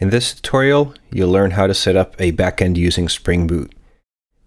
In this tutorial, you'll learn how to set up a backend using Spring Boot.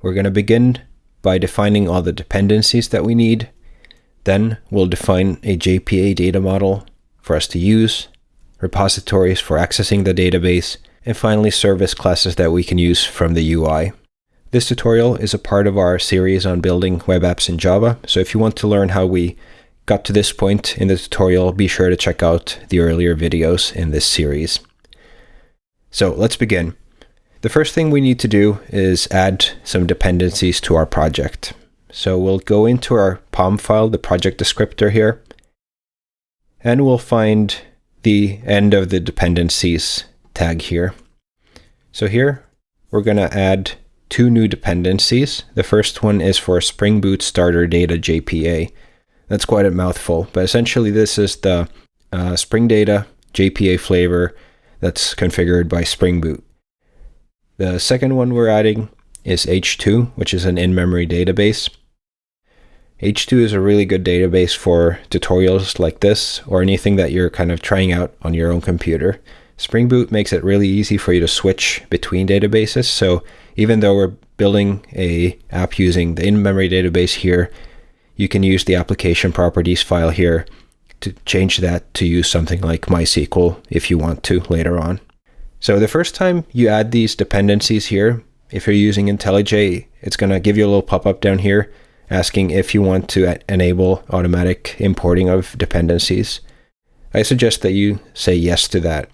We're going to begin by defining all the dependencies that we need. Then we'll define a JPA data model for us to use, repositories for accessing the database, and finally service classes that we can use from the UI. This tutorial is a part of our series on building web apps in Java, so if you want to learn how we got to this point in the tutorial, be sure to check out the earlier videos in this series. So let's begin. The first thing we need to do is add some dependencies to our project. So we'll go into our POM file, the project descriptor here, and we'll find the end of the dependencies tag here. So here we're going to add two new dependencies. The first one is for Spring Boot Starter Data JPA. That's quite a mouthful, but essentially this is the uh, Spring Data JPA flavor that's configured by Spring Boot. The second one we're adding is H2, which is an in-memory database. H2 is a really good database for tutorials like this or anything that you're kind of trying out on your own computer. Spring Boot makes it really easy for you to switch between databases. So even though we're building a app using the in-memory database here, you can use the application properties file here to change that to use something like MySQL if you want to later on. So the first time you add these dependencies here, if you're using IntelliJ, it's going to give you a little pop-up down here asking if you want to enable automatic importing of dependencies. I suggest that you say yes to that.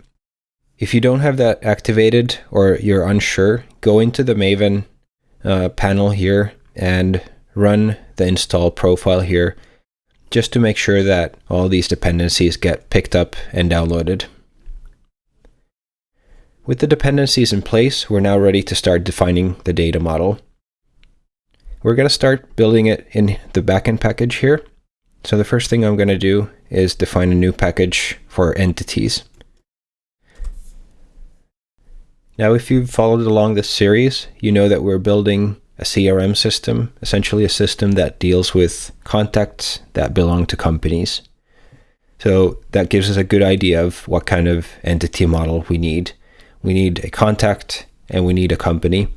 If you don't have that activated or you're unsure, go into the Maven uh, panel here and run the install profile here just to make sure that all these dependencies get picked up and downloaded. With the dependencies in place, we're now ready to start defining the data model. We're going to start building it in the backend package here. So the first thing I'm going to do is define a new package for entities. Now, if you've followed along this series, you know that we're building a CRM system, essentially a system that deals with contacts that belong to companies. So that gives us a good idea of what kind of entity model we need. We need a contact and we need a company.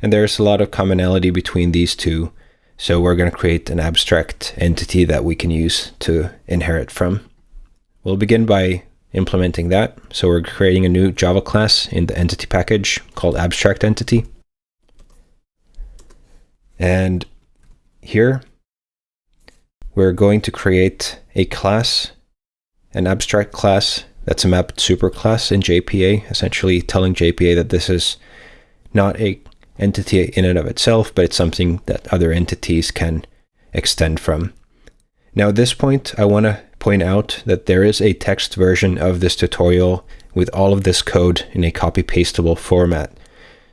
And there's a lot of commonality between these two. So we're going to create an abstract entity that we can use to inherit from. We'll begin by implementing that. So we're creating a new Java class in the entity package called abstract entity. And here we're going to create a class, an abstract class that's a mapped superclass in JPA, essentially telling JPA that this is not a entity in and of itself, but it's something that other entities can extend from. Now at this point, I want to point out that there is a text version of this tutorial with all of this code in a copy pastable format.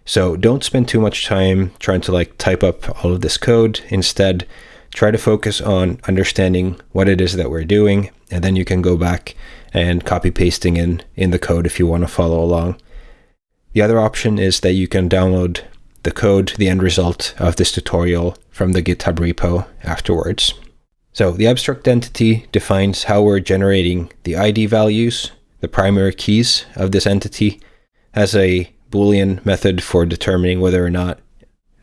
So don't spend too much time trying to like type up all of this code. Instead, try to focus on understanding what it is that we're doing, and then you can go back and copy pasting in, in the code if you want to follow along. The other option is that you can download the code, the end result of this tutorial from the GitHub repo afterwards. So the abstract entity defines how we're generating the ID values, the primary keys of this entity, has a Boolean method for determining whether or not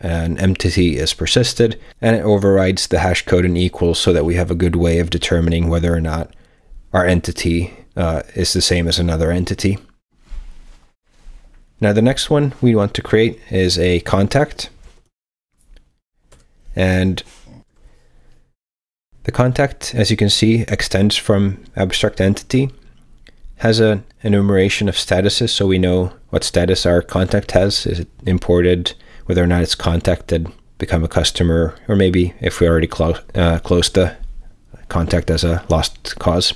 an entity is persisted, and it overrides the hash code and equals so that we have a good way of determining whether or not our entity uh, is the same as another entity. Now the next one we want to create is a contact. And the contact, as you can see, extends from abstract entity, has an enumeration of statuses so we know what status our contact has. Is it imported, whether or not it's contacted, become a customer, or maybe if we already clo uh, closed the contact as a lost cause.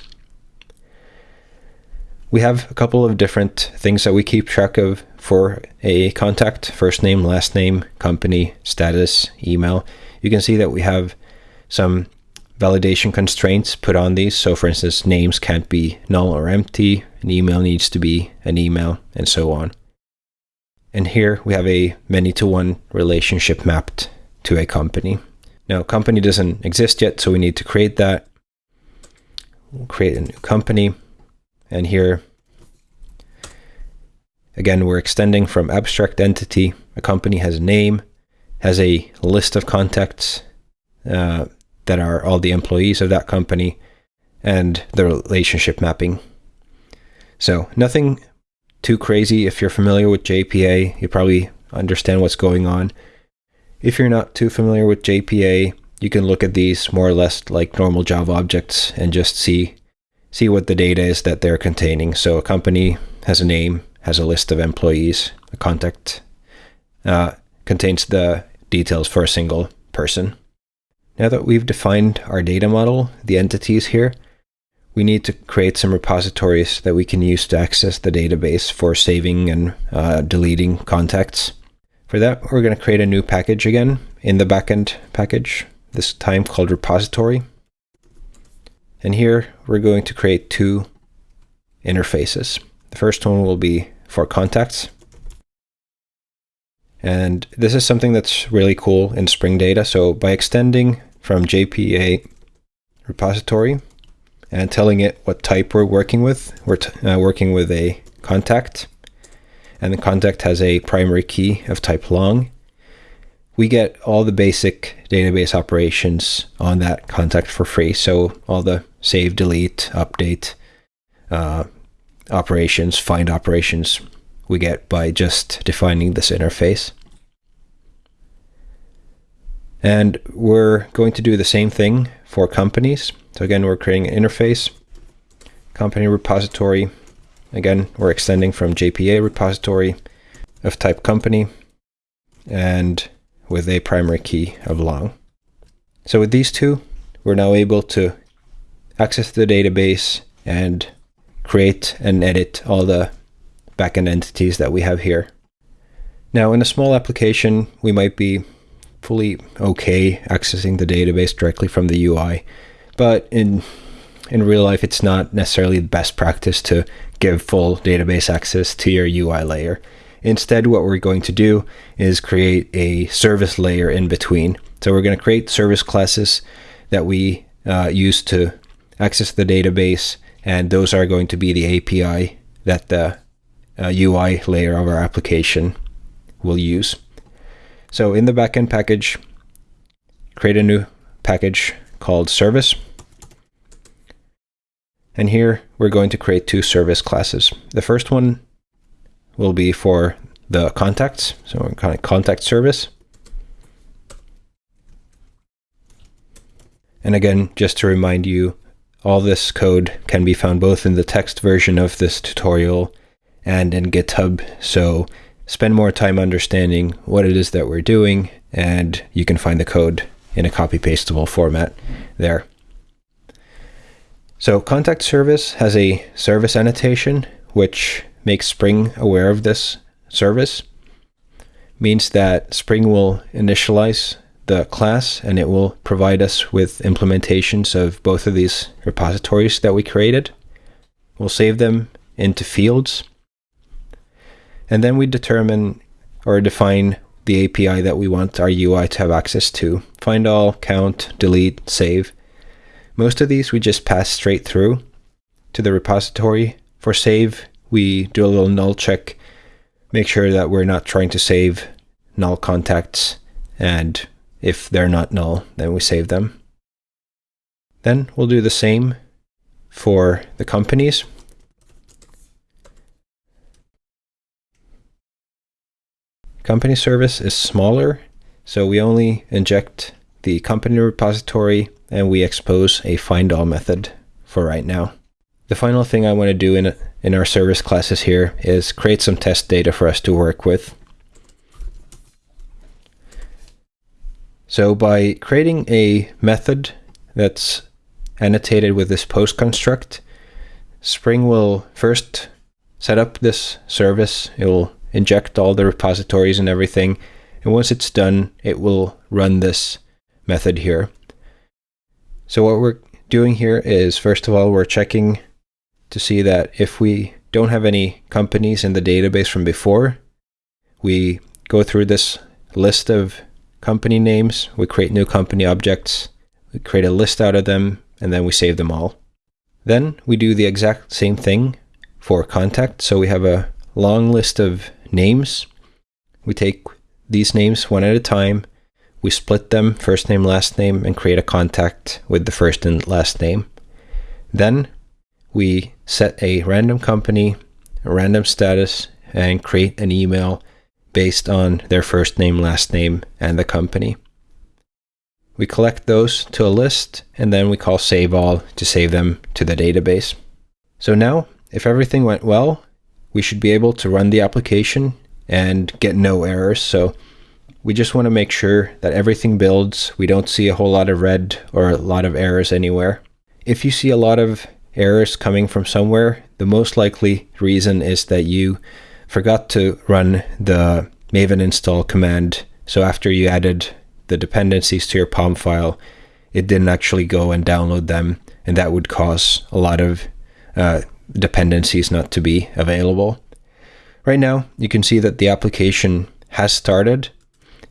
We have a couple of different things that we keep track of for a contact, first name, last name, company, status, email. You can see that we have some validation constraints put on these. So for instance, names can't be null or empty, an email needs to be an email, and so on. And here we have a many-to-one relationship mapped to a company. Now, company doesn't exist yet, so we need to create that. We'll create a new company, and here Again, we're extending from abstract entity. A company has a name, has a list of contacts uh, that are all the employees of that company, and the relationship mapping. So nothing too crazy. If you're familiar with JPA, you probably understand what's going on. If you're not too familiar with JPA, you can look at these more or less like normal Java objects and just see see what the data is that they're containing. So a company has a name, has a list of employees, a contact, uh, contains the details for a single person. Now that we've defined our data model, the entities here, we need to create some repositories that we can use to access the database for saving and uh, deleting contacts. For that, we're going to create a new package again in the backend package, this time called repository. And here we're going to create two interfaces. The first one will be for contacts. And this is something that's really cool in Spring Data. So by extending from JPA repository and telling it what type we're working with, we're uh, working with a contact and the contact has a primary key of type long, we get all the basic database operations on that contact for free. So all the save, delete, update uh, operations, find operations we get by just defining this interface. And we're going to do the same thing for companies. So again, we're creating an interface, company repository, Again, we're extending from JPA repository of type company and with a primary key of long. So with these two, we're now able to access the database and create and edit all the backend entities that we have here. Now in a small application, we might be fully okay accessing the database directly from the UI, but in in real life, it's not necessarily the best practice to give full database access to your UI layer. Instead, what we're going to do is create a service layer in between. So we're going to create service classes that we uh, use to access the database, and those are going to be the API that the uh, UI layer of our application will use. So in the backend package, create a new package called service. And here we're going to create two service classes. The first one will be for the contacts, so we're of contact service. And again, just to remind you, all this code can be found both in the text version of this tutorial and in GitHub. So spend more time understanding what it is that we're doing, and you can find the code in a copy pastable format there. So contact service has a service annotation, which makes Spring aware of this service. Means that Spring will initialize the class and it will provide us with implementations of both of these repositories that we created. We'll save them into fields. And then we determine or define the API that we want our UI to have access to. Find all, count, delete, save. Most of these we just pass straight through to the repository. For save, we do a little null check, make sure that we're not trying to save null contacts, and if they're not null, then we save them. Then we'll do the same for the companies. Company service is smaller, so we only inject the company repository and we expose a find all method for right now. The final thing I want to do in, in our service classes here is create some test data for us to work with. So by creating a method that's annotated with this post construct, Spring will first set up this service. It will inject all the repositories and everything. And once it's done, it will run this method here. So what we're doing here is, first of all, we're checking to see that if we don't have any companies in the database from before, we go through this list of company names, we create new company objects, we create a list out of them, and then we save them all. Then we do the exact same thing for contact. So we have a long list of names. We take these names one at a time. We split them, first name, last name, and create a contact with the first and last name. Then we set a random company, a random status, and create an email based on their first name, last name, and the company. We collect those to a list, and then we call save all to save them to the database. So now, if everything went well, we should be able to run the application and get no errors. So we just want to make sure that everything builds. We don't see a whole lot of red or a lot of errors anywhere. If you see a lot of errors coming from somewhere, the most likely reason is that you forgot to run the maven install command. So after you added the dependencies to your POM file, it didn't actually go and download them, and that would cause a lot of uh, dependencies not to be available. Right now, you can see that the application has started,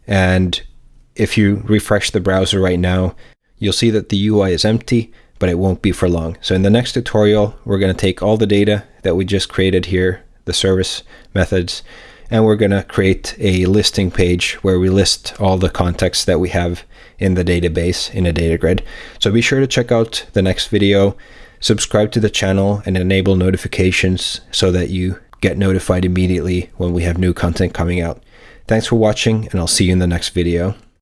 and if you refresh the browser right now, you'll see that the UI is empty, but it won't be for long. So in the next tutorial, we're going to take all the data that we just created here, the service methods, and we're going to create a listing page where we list all the contacts that we have in the database in a data grid. So be sure to check out the next video, subscribe to the channel and enable notifications so that you get notified immediately when we have new content coming out. Thanks for watching and I'll see you in the next video.